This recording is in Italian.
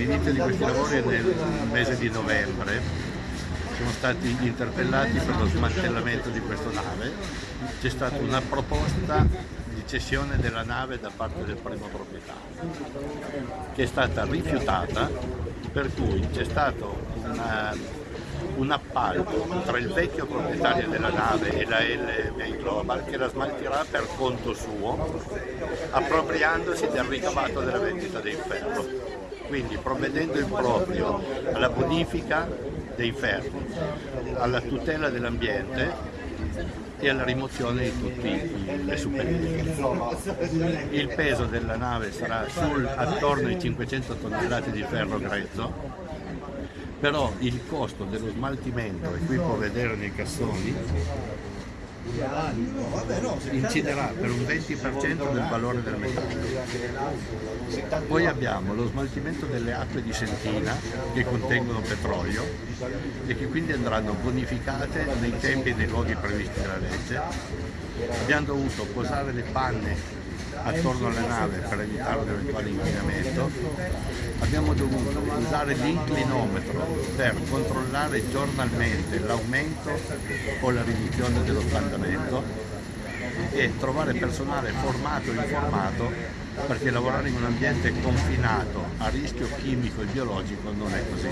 l'inizio di questi lavori è nel mese di novembre, siamo stati interpellati per lo smantellamento di questa nave, c'è stata una proposta di cessione della nave da parte del primo proprietario che è stata rifiutata per cui c'è stato una, un appalto tra il vecchio proprietario della nave e la LMA Global che la smaltirà per conto suo appropriandosi del ricavato della vendita del ferro quindi provvedendo in proprio alla bonifica dei ferri, alla tutela dell'ambiente e alla rimozione di tutte le superfici. Il peso della nave sarà sul, attorno ai 500 tonnellate di ferro grezzo, però il costo dello smaltimento, e qui può vedere nei cassoni, inciderà per un 20% del valore del metallo. Poi abbiamo lo smaltimento delle acque di sentina che contengono petrolio e che quindi andranno bonificate nei tempi e nei luoghi previsti dalla legge. Abbiamo dovuto posare le panne attorno alla nave per evitare un eventuale inquinamento. Abbiamo dovuto usare l'inclinometro per controllare giornalmente l'aumento o la riduzione dello scaldamento e trovare personale formato e informato perché lavorare in un ambiente confinato a rischio chimico e biologico non è così